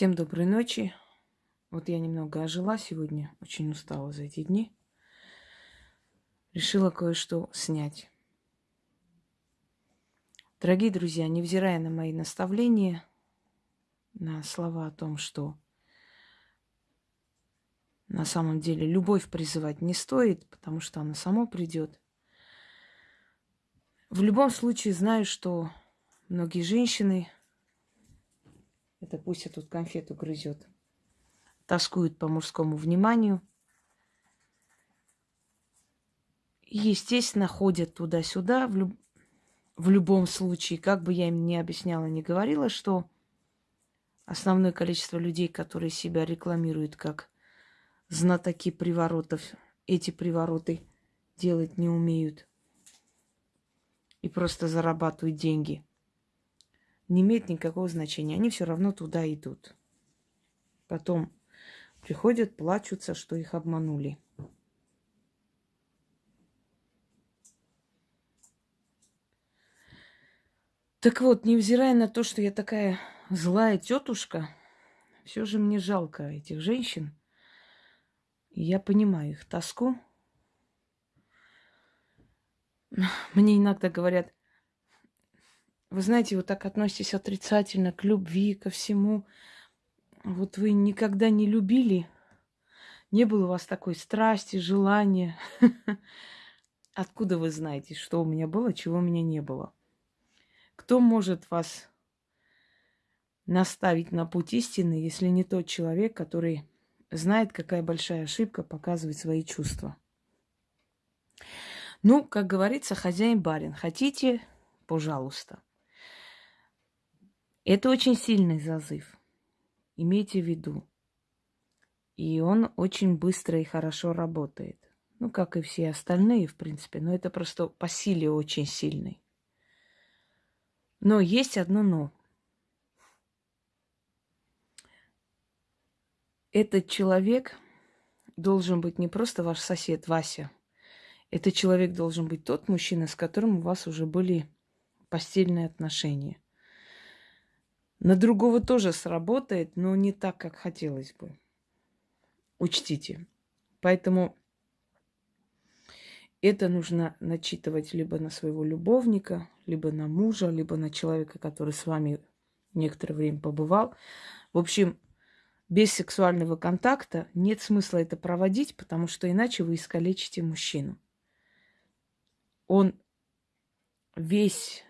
Всем доброй ночи. Вот я немного ожила сегодня, очень устала за эти дни. Решила кое-что снять. Дорогие друзья, невзирая на мои наставления, на слова о том, что на самом деле любовь призывать не стоит, потому что она сама придет. В любом случае знаю, что многие женщины это пусть я тут конфету грызет. Тоскуют по мужскому вниманию. И, естественно, ходят туда-сюда. В, люб... в любом случае, как бы я им ни объясняла, не говорила, что основное количество людей, которые себя рекламируют как знатоки приворотов, эти привороты делать не умеют и просто зарабатывают деньги – не имеет никакого значения. Они все равно туда идут. Потом приходят, плачутся, что их обманули. Так вот, невзирая на то, что я такая злая тетушка, все же мне жалко этих женщин. Я понимаю их тоску. Мне иногда говорят, вы знаете, вот так относитесь отрицательно к любви, ко всему. Вот вы никогда не любили, не было у вас такой страсти, желания. Откуда вы знаете, что у меня было, чего у меня не было? Кто может вас наставить на путь истины, если не тот человек, который знает, какая большая ошибка показывать свои чувства? Ну, как говорится, хозяин барин. Хотите, пожалуйста. Это очень сильный зазыв. Имейте в виду. И он очень быстро и хорошо работает. Ну, как и все остальные, в принципе. Но это просто по силе очень сильный. Но есть одно но. Этот человек должен быть не просто ваш сосед Вася. Этот человек должен быть тот мужчина, с которым у вас уже были постельные отношения – на другого тоже сработает, но не так, как хотелось бы. Учтите. Поэтому это нужно начитывать либо на своего любовника, либо на мужа, либо на человека, который с вами некоторое время побывал. В общем, без сексуального контакта нет смысла это проводить, потому что иначе вы искалечите мужчину. Он весь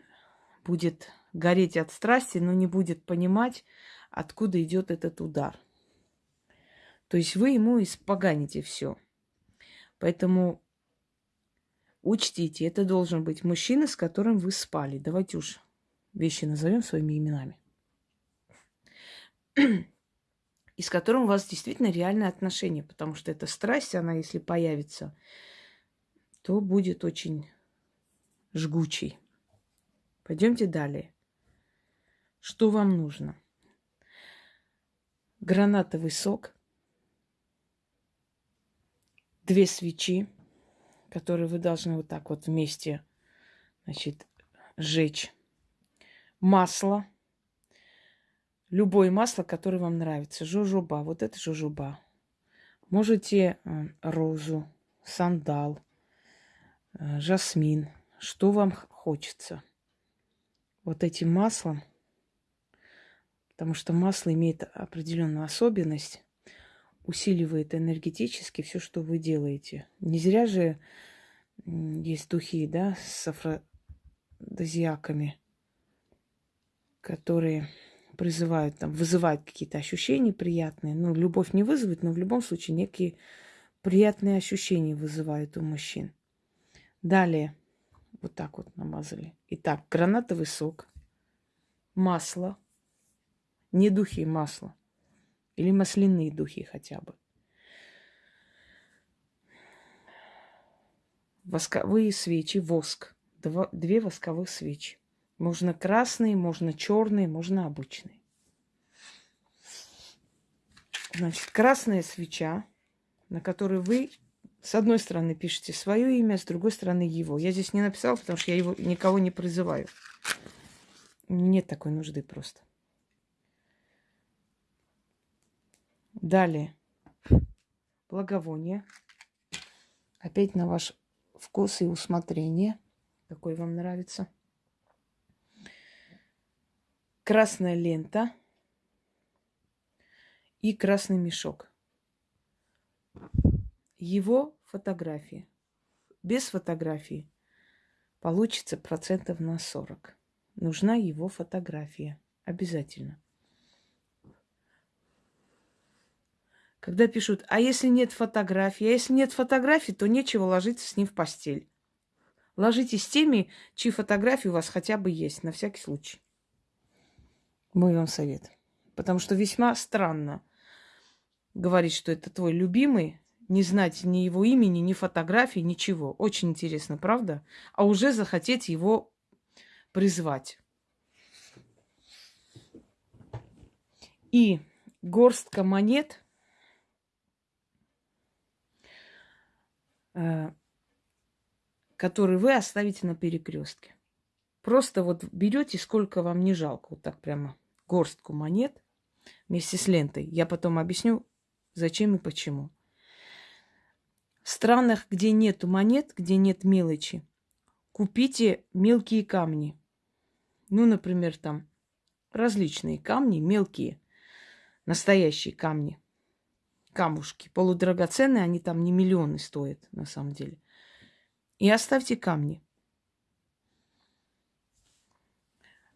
будет гореть от страсти, но не будет понимать, откуда идет этот удар. То есть вы ему испоганите все. Поэтому учтите, это должен быть мужчина, с которым вы спали. Давайте уж вещи назовем своими именами. И с которым у вас действительно реальные отношения, потому что эта страсть, она если появится, то будет очень жгучей. Пойдемте далее. Что вам нужно? Гранатовый сок, две свечи, которые вы должны вот так вот вместе, значит, сжечь. Масло, любое масло, которое вам нравится. Жужуба, вот это жужуба. Можете э, розу, сандал, э, жасмин, что вам хочется. Вот этим маслом Потому что масло имеет определенную особенность, усиливает энергетически все, что вы делаете. Не зря же есть духи, да, с афродизиаками, которые призывают, там, вызывают какие-то ощущения приятные. Ну, любовь не вызовет, но в любом случае некие приятные ощущения вызывают у мужчин. Далее, вот так вот намазали. Итак, гранатовый сок, масло – не духи масла. Или масляные духи хотя бы. Восковые свечи, воск. Два, две восковых свечи. Можно красные, можно черные, можно обычные. Значит, красная свеча, на которой вы с одной стороны пишете свое имя, с другой стороны его. Я здесь не написала, потому что я его никого не призываю. Нет такой нужды просто. Далее. Благовоние. Опять на ваш вкус и усмотрение. Какой вам нравится. Красная лента и красный мешок. Его фотографии. Без фотографии получится процентов на 40. Нужна его фотография. Обязательно. Когда пишут, а если нет фотографии? А если нет фотографий, то нечего ложиться с ним в постель. Ложитесь с теми, чьи фотографии у вас хотя бы есть, на всякий случай. Мой вам совет. Потому что весьма странно говорить, что это твой любимый, не знать ни его имени, ни фотографии, ничего. Очень интересно, правда? А уже захотеть его призвать. И горстка монет, э, которые вы оставите на перекрестке. Просто вот берете, сколько вам не жалко, вот так прямо горстку монет вместе с лентой. Я потом объясню, зачем и почему. В странах, где нет монет, где нет мелочи, купите мелкие камни. Ну, например, там различные камни, мелкие, настоящие камни, камушки, полудрагоценные, они там не миллионы стоят на самом деле. И оставьте камни.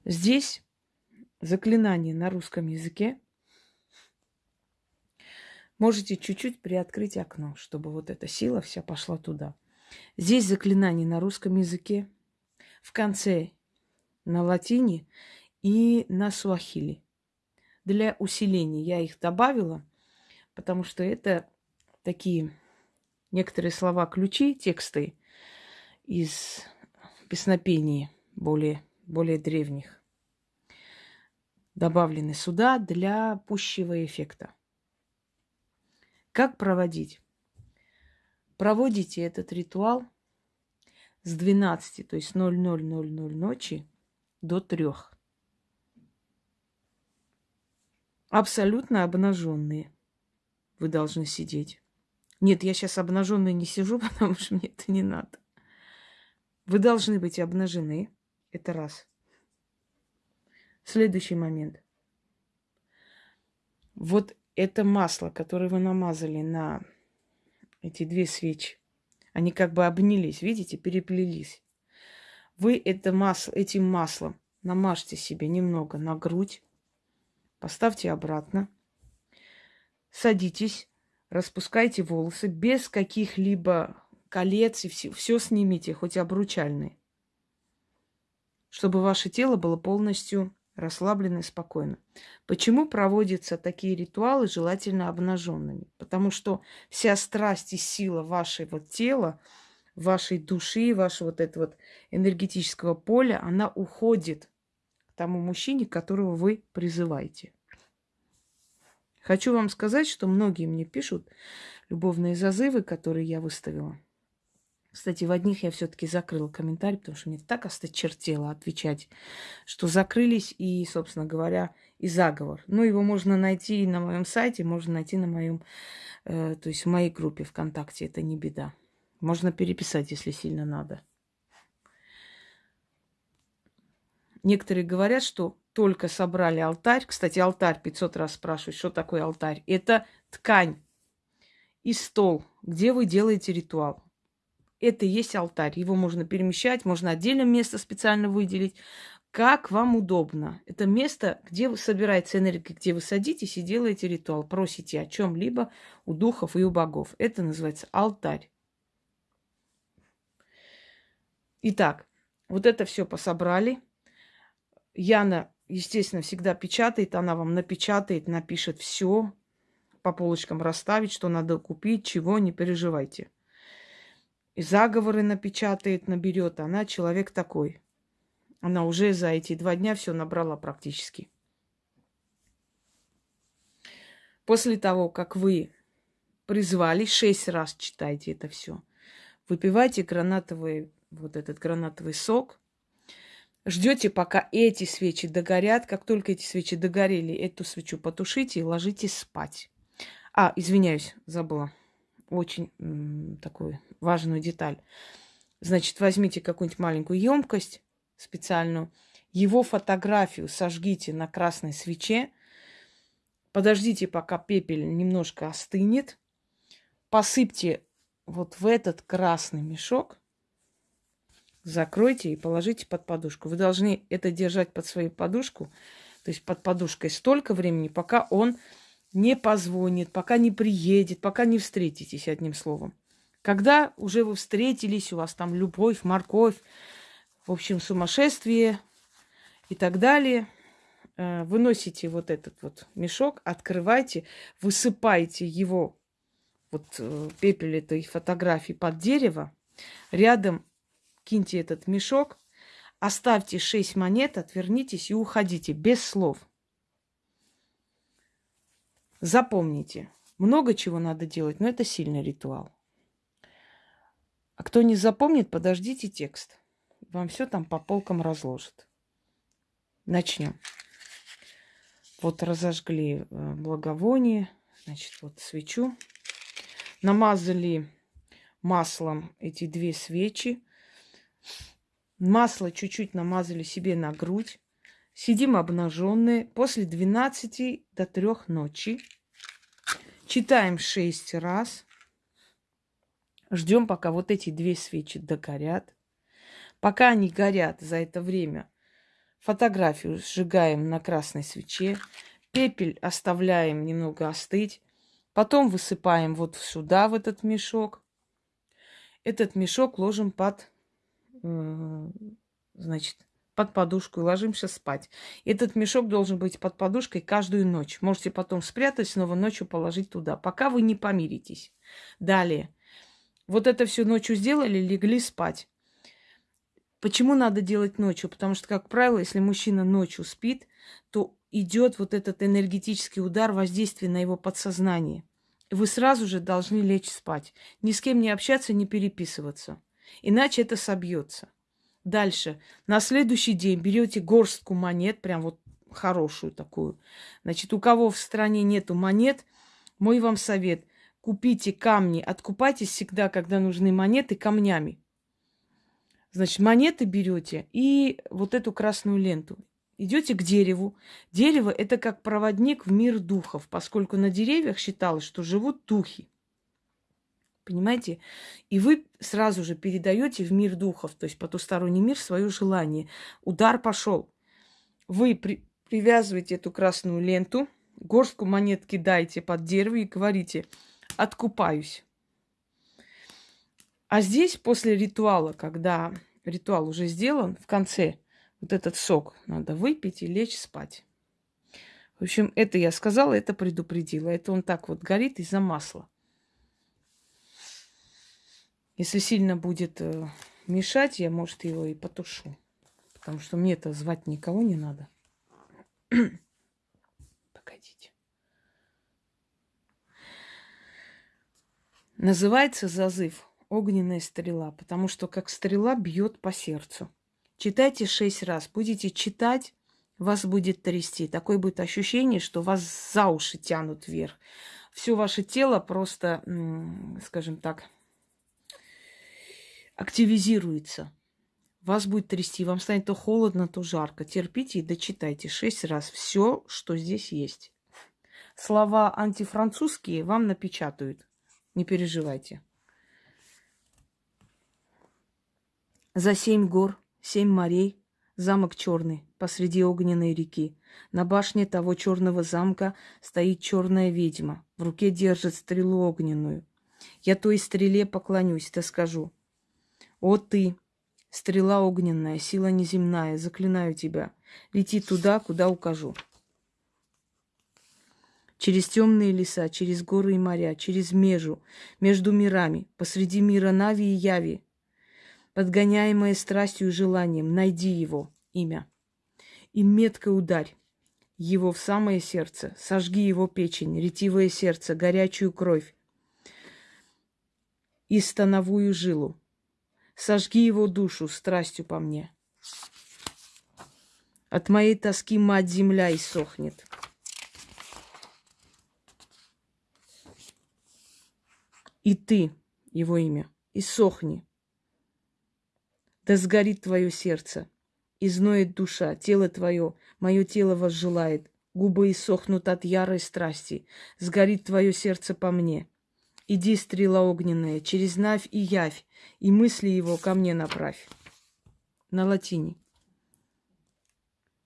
Здесь заклинание на русском языке Можете чуть-чуть приоткрыть окно, чтобы вот эта сила вся пошла туда. Здесь заклинание на русском языке, в конце на латине и на суахили. Для усиления я их добавила, потому что это такие некоторые слова-ключи, тексты из песнопений более, более древних добавлены сюда для пущего эффекта. Как проводить? Проводите этот ритуал с 12, то есть 0000 ночи до 3. Абсолютно обнаженные вы должны сидеть. Нет, я сейчас обнаженной не сижу, потому что мне это не надо. Вы должны быть обнажены. Это раз. Следующий момент. Вот это масло, которое вы намазали на эти две свечи, они как бы обнялись, видите, переплелись. Вы это масло, этим маслом намажьте себе немного на грудь, поставьте обратно, садитесь, распускайте волосы без каких-либо колец и все, все снимите, хоть обручальные, чтобы ваше тело было полностью расслабленно и спокойно. Почему проводятся такие ритуалы желательно обнаженными? Потому что вся страсть и сила вашего тела, вашей души, вашего вот этого вот энергетического поля, она уходит к тому мужчине, которого вы призываете. Хочу вам сказать, что многие мне пишут любовные зазывы, которые я выставила. Кстати, в одних я все-таки закрыла комментарий, потому что мне так осточертело отвечать, что закрылись и, собственно говоря, и заговор. Ну, его можно найти на моем сайте, можно найти на моем, э, то есть в моей группе ВКонтакте. Это не беда. Можно переписать, если сильно надо. Некоторые говорят, что только собрали алтарь. Кстати, алтарь 500 раз спрашивают, что такое алтарь. Это ткань и стол, где вы делаете ритуал это и есть алтарь. Его можно перемещать, можно отдельно место специально выделить, как вам удобно. Это место, где собирается энергия, где вы садитесь и делаете ритуал, просите о чем-либо у духов и у богов. Это называется алтарь. Итак, вот это все пособрали. Яна, естественно, всегда печатает, она вам напечатает, напишет все, по полочкам расставить, что надо купить, чего, не переживайте и заговоры напечатает, наберет. Она человек такой. Она уже за эти два дня все набрала практически. После того, как вы призвали, шесть раз читайте это все. Выпивайте гранатовый, вот этот гранатовый сок. Ждете, пока эти свечи догорят. Как только эти свечи догорели, эту свечу потушите и ложитесь спать. А, извиняюсь, забыла. Очень такую важную деталь. Значит, возьмите какую-нибудь маленькую емкость специальную, его фотографию сожгите на красной свече, подождите, пока пепель немножко остынет, посыпьте вот в этот красный мешок, закройте и положите под подушку. Вы должны это держать под свою подушку, то есть под подушкой столько времени, пока он не позвонит, пока не приедет, пока не встретитесь, одним словом. Когда уже вы встретились, у вас там любовь, морковь, в общем, сумасшествие и так далее, э, выносите вот этот вот мешок, открывайте, высыпаете его, вот э, пепель этой фотографии под дерево, рядом киньте этот мешок, оставьте шесть монет, отвернитесь и уходите без слов. Запомните, много чего надо делать, но это сильный ритуал. А кто не запомнит, подождите текст. Вам все там по полкам разложат. Начнем. Вот разожгли э, благовоние, значит, вот свечу. Намазали маслом эти две свечи. Масло чуть-чуть намазали себе на грудь. Сидим обнаженные после 12 до 3 ночи. Читаем 6 раз. Ждем, пока вот эти две свечи догорят. Пока они горят за это время, фотографию сжигаем на красной свече, пепель оставляем немного остыть, потом высыпаем вот сюда, в этот мешок. Этот мешок ложим под, значит, под подушку и ложимся спать. Этот мешок должен быть под подушкой каждую ночь. Можете потом спрятать, снова ночью положить туда, пока вы не помиритесь. Далее. Вот это всю ночью сделали, легли спать. Почему надо делать ночью? Потому что, как правило, если мужчина ночью спит, то идет вот этот энергетический удар воздействия на его подсознание. Вы сразу же должны лечь спать. Ни с кем не общаться, не переписываться. Иначе это собьется. Дальше. На следующий день берете горстку монет, прям вот хорошую такую. Значит, у кого в стране нету монет, мой вам совет. Купите камни, откупайтесь всегда, когда нужны монеты, камнями. Значит, монеты берете и вот эту красную ленту. Идете к дереву. Дерево – это как проводник в мир духов, поскольку на деревьях считалось, что живут духи. Понимаете? И вы сразу же передаете в мир духов, то есть потусторонний мир, свое желание. Удар пошел. Вы при, привязываете эту красную ленту, горстку монет кидаете под дерево и говорите «откупаюсь». А здесь после ритуала, когда ритуал уже сделан, в конце вот этот сок надо выпить и лечь спать. В общем, это я сказала, это предупредила. Это он так вот горит из-за масла. Если сильно будет э, мешать, я, может, его и потушу. Потому что мне-то звать никого не надо. Погодите. Называется зазыв огненная стрела, потому что как стрела бьет по сердцу. Читайте шесть раз. Будете читать, вас будет трясти. Такое будет ощущение, что вас за уши тянут вверх. Все ваше тело просто, скажем так, активизируется. Вас будет трясти, вам станет то холодно, то жарко. Терпите и дочитайте шесть раз все, что здесь есть. Слова антифранцузские вам напечатают. Не переживайте. За семь гор, семь морей, замок черный посреди огненной реки. На башне того черного замка стоит черная ведьма. В руке держит стрелу огненную. Я той стреле поклонюсь, да скажу. О ты, стрела огненная, сила неземная, заклинаю тебя. Лети туда, куда укажу. Через темные леса, через горы и моря, через межу, между мирами, посреди мира Нави и Яви, подгоняемая страстью и желанием, найди его имя. И метко ударь его в самое сердце, сожги его печень, ретивое сердце, горячую кровь и становую жилу. Сожги его душу страстью по мне. От моей тоски мать земля иссохнет. И ты, его имя, и сохни. Да сгорит твое сердце, изноет душа, тело твое, мое тело возжелает, губы иссохнут от ярой страсти, сгорит твое сердце по мне. Иди, стрела огненная, через навь и явь, и мысли его ко мне направь. На латине.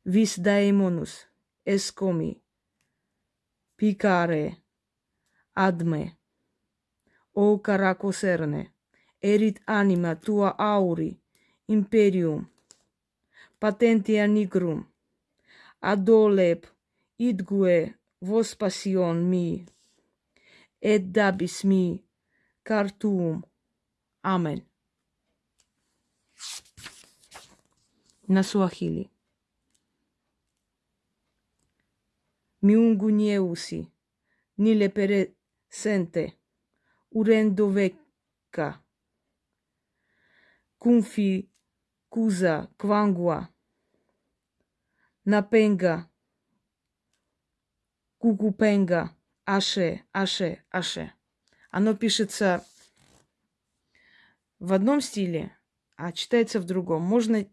Vis daemonus, escomi, picare, adme, o caracoserne, erit anima tua auri, imperium, patentia nigrum, adoleb idgue vos passion Et edda bismi Khartoum. Amen. Na Swahili. Miungu nyeusi niliperesente urendoveka kumfi kuza kwangwa napenga kukupenga аше, аше, аше. Оно пишется в одном стиле, а читается в другом. Можно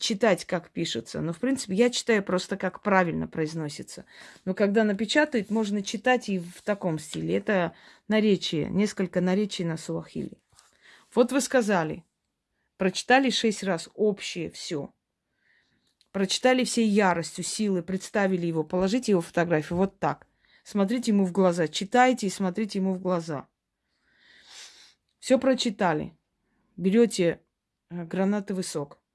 читать, как пишется. Но, в принципе, я читаю просто, как правильно произносится. Но когда напечатают, можно читать и в таком стиле. Это наречие, несколько наречий на суахили. Вот вы сказали, прочитали шесть раз общее все. Прочитали всей яростью, силы, представили его, положите его фотографию вот так. Смотрите ему в глаза, читайте и смотрите ему в глаза. Все прочитали. Берете э, гранатовый сок –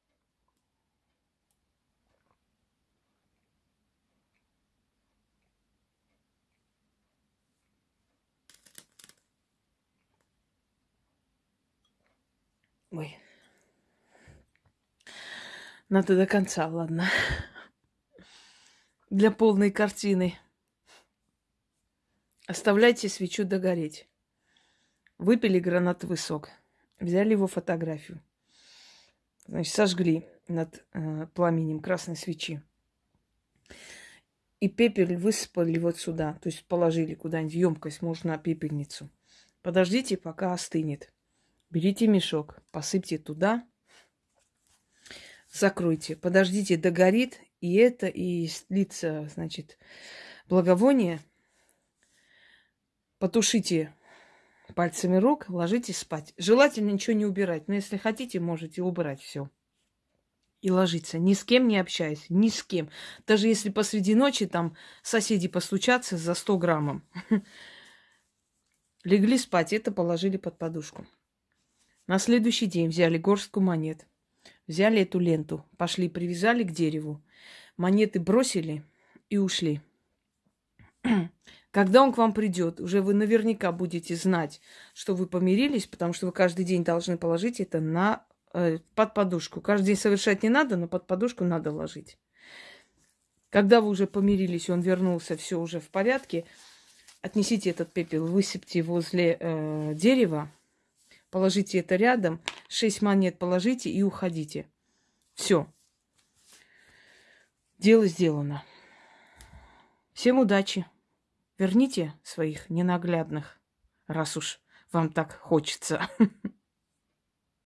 Ой. Надо до конца, ладно. Для полной картины. Оставляйте свечу догореть. Выпили гранатовый сок. Взяли его фотографию. Значит, сожгли над э, пламенем красной свечи. И пепель высыпали вот сюда. То есть положили куда-нибудь в емкость, можно пепельницу. Подождите, пока остынет. Берите мешок, посыпьте туда, закройте, подождите, догорит, и это, и слится, значит, благовоние. Потушите пальцами рук, ложитесь спать. Желательно ничего не убирать, но если хотите, можете убрать все. И ложиться. Ни с кем не общаясь, ни с кем. Даже если посреди ночи там соседи постучатся за 100 граммом. Легли спать, это положили под подушку. На следующий день взяли горстку монет. Взяли эту ленту, пошли, привязали к дереву. Монеты бросили и ушли. Когда он к вам придет, уже вы наверняка будете знать, что вы помирились, потому что вы каждый день должны положить это на, э, под подушку. Каждый день совершать не надо, но под подушку надо ложить. Когда вы уже помирились, он вернулся, все уже в порядке, отнесите этот пепел, высыпьте возле э, дерева, положите это рядом, шесть монет положите и уходите. Все. Дело сделано. Всем удачи. Верните своих ненаглядных, раз уж вам так хочется.